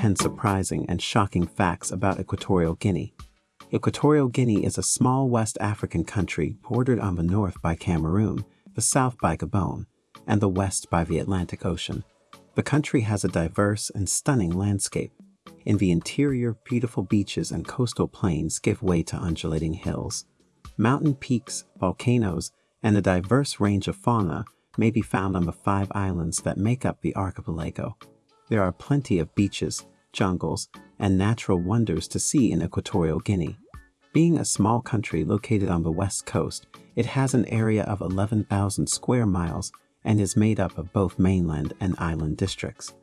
10 surprising and shocking facts about Equatorial Guinea. Equatorial Guinea is a small West African country bordered on the north by Cameroon, the south by Gabon, and the west by the Atlantic Ocean. The country has a diverse and stunning landscape. In the interior, beautiful beaches and coastal plains give way to undulating hills. Mountain peaks, volcanoes, and a diverse range of fauna may be found on the five islands that make up the archipelago. There are plenty of beaches, jungles, and natural wonders to see in Equatorial Guinea. Being a small country located on the west coast, it has an area of 11,000 square miles and is made up of both mainland and island districts.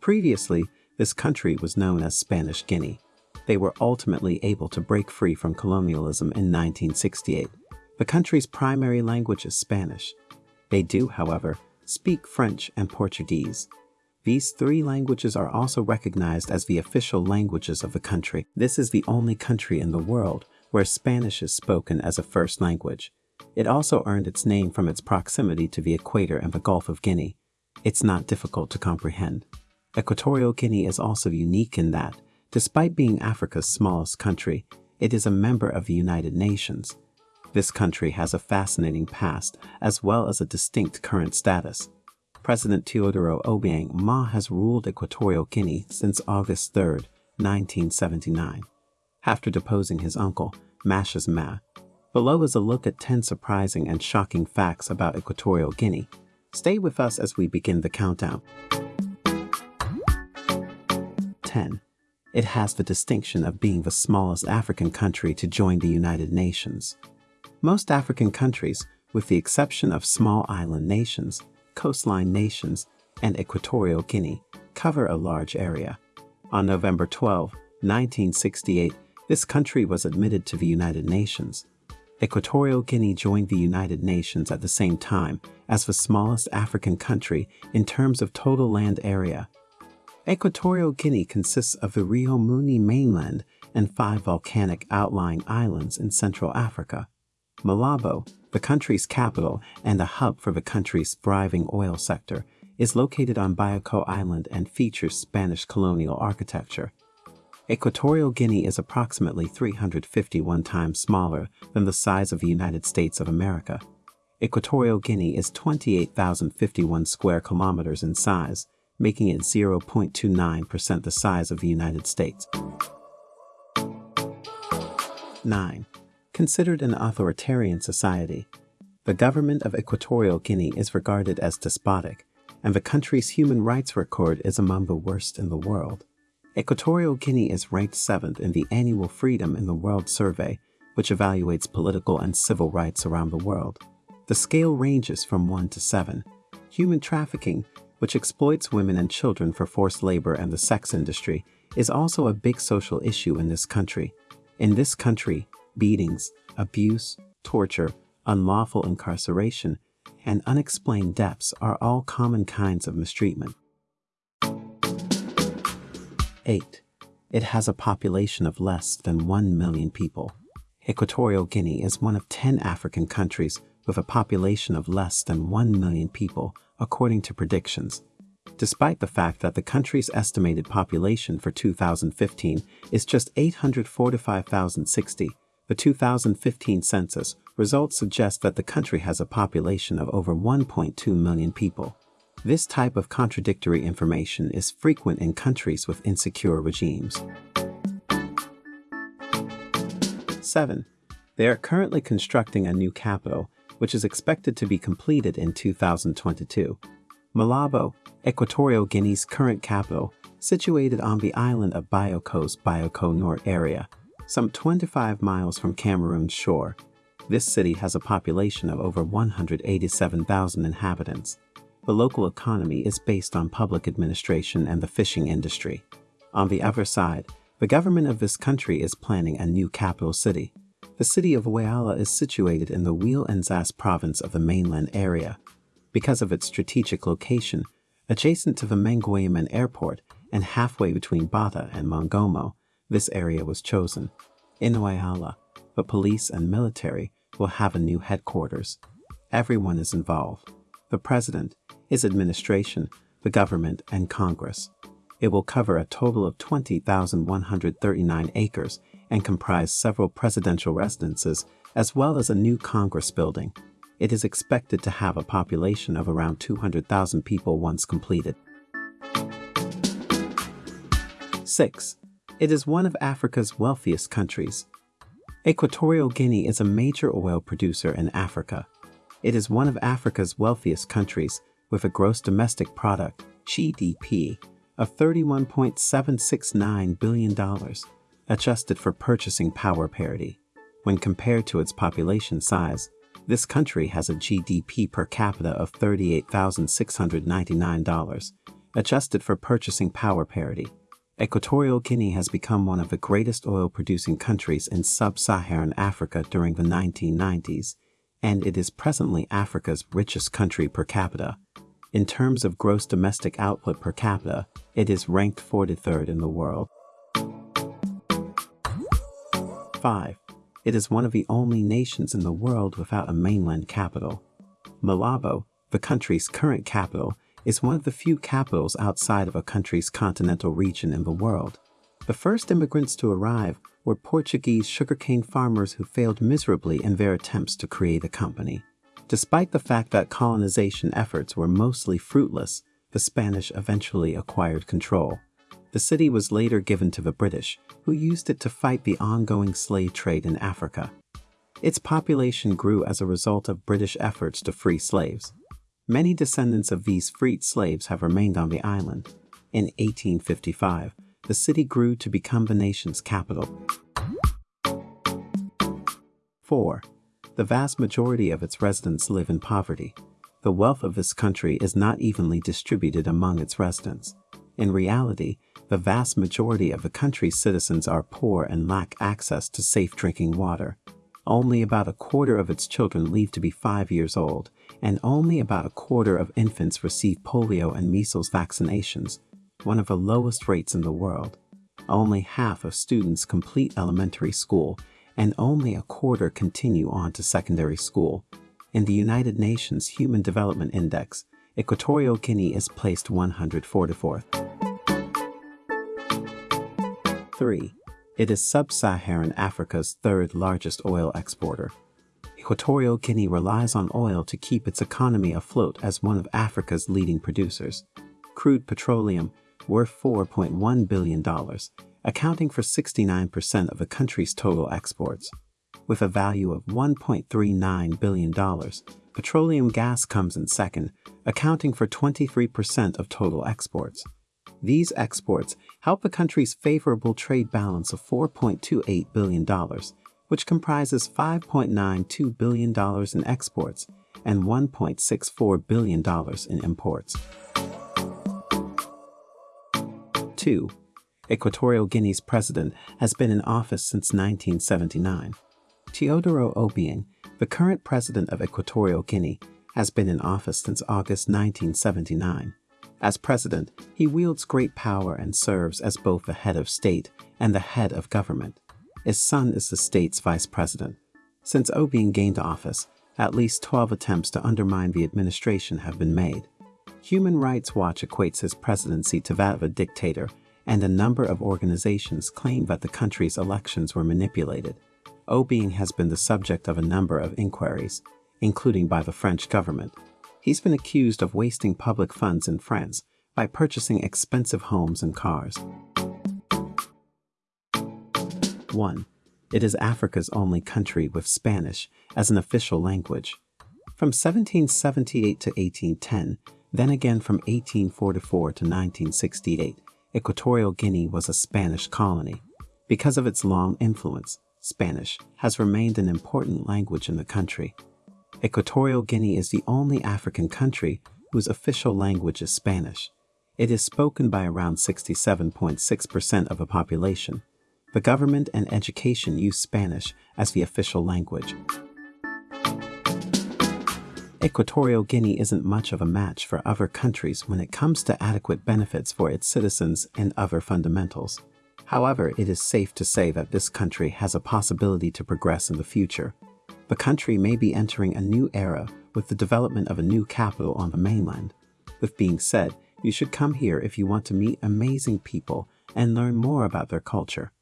Previously, this country was known as Spanish Guinea. They were ultimately able to break free from colonialism in 1968. The country's primary language is Spanish, they do, however, speak French and Portuguese. These three languages are also recognized as the official languages of the country. This is the only country in the world where Spanish is spoken as a first language. It also earned its name from its proximity to the equator and the Gulf of Guinea. It's not difficult to comprehend. Equatorial Guinea is also unique in that, despite being Africa's smallest country, it is a member of the United Nations. This country has a fascinating past as well as a distinct current status. President Teodoro Obiang Nguema has ruled Equatorial Guinea since August 3, 1979, after deposing his uncle, Macías Nguema. Below is a look at 10 surprising and shocking facts about Equatorial Guinea. Stay with us as we begin the countdown. 10. It has the distinction of being the smallest African country to join the United Nations. Most African countries, with the exception of small island nations, coastline nations, and Equatorial Guinea, cover a large area. On November 12, 1968, this country was admitted to the United Nations. Equatorial Guinea joined the United Nations at the same time as the smallest African country in terms of total land area. Equatorial Guinea consists of the Rio Muni mainland and five volcanic outlying islands in Central Africa. Malabo, the country's capital and a hub for the country's thriving oil sector, is located on Bioko Island and features Spanish colonial architecture. Equatorial Guinea is approximately 351 times smaller than the size of the United States of America. Equatorial Guinea is 28,051 square kilometers in size, making it 0.29% the size of the United States. 9 considered an authoritarian society. The government of Equatorial Guinea is regarded as despotic, and the country's human rights record is among the worst in the world. Equatorial Guinea is ranked 7th in the annual Freedom in the World survey, which evaluates political and civil rights around the world. The scale ranges from 1 to 7. Human trafficking, which exploits women and children for forced labor and the sex industry, is also a big social issue in this country. In this country, beatings, abuse, torture, unlawful incarceration, and unexplained deaths are all common kinds of mistreatment. 8. It has a population of less than 1 million people. Equatorial Guinea is one of 10 African countries with a population of less than 1 million people, according to predictions. Despite the fact that the country's estimated population for 2015 is just 845,060, the 2015 census results suggest that the country has a population of over 1.2 million people. This type of contradictory information is frequent in countries with insecure regimes. 7. They are currently constructing a new capital, which is expected to be completed in 2022. Malabo, Equatorial Guinea's current capital, situated on the island of Bioko's Bioko North area, some 25 miles from Cameroon's shore. This city has a population of over 187,000 inhabitants. The local economy is based on public administration and the fishing industry. On the other side, the government of this country is planning a new capital city. The city of Oyala is situated in the Wele-Nzas province of the mainland area. Because of its strategic location, adjacent to the Mengomeyén airport and halfway between Bata and Mongomo, this area was chosen. In Oyala, the police and military will have a new headquarters. Everyone is involved. The president, his administration, the government, and Congress. It will cover a total of 20,139 acres and comprise several presidential residences as well as a new Congress building. It is expected to have a population of around 200,000 people once completed. 6. It is one of Africa's wealthiest countries. Equatorial Guinea is a major oil producer in Africa. It is one of Africa's wealthiest countries with a gross domestic product, GDP, of $31.769 billion, adjusted for purchasing power parity. When compared to its population size, this country has a GDP per capita of $38,699, adjusted for purchasing power parity. Equatorial Guinea has become one of the greatest oil-producing countries in sub-Saharan Africa during the 1990s, and it is presently Africa's richest country per capita. In terms of gross domestic output per capita, it is ranked 43rd in the world. 5. It is one of the only nations in the world without a mainland capital. Malabo, the country's current capital, is one of the few capitals outside of a country's continental region in the world. The first immigrants to arrive were Portuguese sugarcane farmers who failed miserably in their attempts to create a company. Despite the fact that colonization efforts were mostly fruitless, the Spanish eventually acquired control. The city was later given to the British, who used it to fight the ongoing slave trade in Africa. Its population grew as a result of British efforts to free slaves. Many descendants of these freed slaves have remained on the island. In 1855, the city grew to become the nation's capital. 4. The vast majority of its residents live in poverty. The wealth of this country is not evenly distributed among its residents. In reality, the vast majority of the country's citizens are poor and lack access to safe drinking water. Only about a quarter of its children live to be five years old, and only about a quarter of infants receive polio and measles vaccinations, one of the lowest rates in the world. Only half of students complete elementary school, and only a quarter continue on to secondary school. In the United Nations Human Development Index, Equatorial Guinea is placed 144th. 3. It is sub-Saharan Africa's third largest oil exporter. Equatorial Guinea relies on oil to keep its economy afloat as one of Africa's leading producers. Crude petroleum, worth $4.1 billion, accounting for 69% of the country's total exports. With a value of $1.39 billion, petroleum gas comes in second, accounting for 23% of total exports. These exports help the country's favorable trade balance of $4.28 billion, which comprises $5.92 billion in exports and $1.64 billion in imports. 2. Equatorial Guinea's president has been in office since 1979. Teodoro Obiang, the current president of Equatorial Guinea, has been in office since August 1979. As president, he wields great power and serves as both the head of state and the head of government. His son is the state's vice president. Since Obiang gained office, at least 12 attempts to undermine the administration have been made. Human Rights Watch equates his presidency to that of a dictator, and a number of organizations claim that the country's elections were manipulated. Obiang has been the subject of a number of inquiries, including by the French government. He's been accused of wasting public funds in France by purchasing expensive homes and cars. 1. It is Africa's only country with Spanish as an official language. From 1778 to 1810, then again from 1844 to 1968, Equatorial Guinea was a Spanish colony. Because of its long influence, Spanish has remained an important language in the country. Equatorial Guinea is the only African country whose official language is Spanish. It is spoken by around 67.6% of the population. The government and education use Spanish as the official language. Equatorial Guinea isn't much of a match for other countries when it comes to adequate benefits for its citizens and other fundamentals. However, it is safe to say that this country has a possibility to progress in the future. The country may be entering a new era with the development of a new capital on the mainland. With being said, You should come here if you want to meet amazing people and learn more about their culture.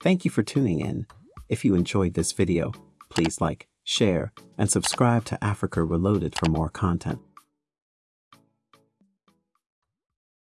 Thank you for tuning in. If you enjoyed this video, please like, share, and subscribe to Africa Reloaded for more content.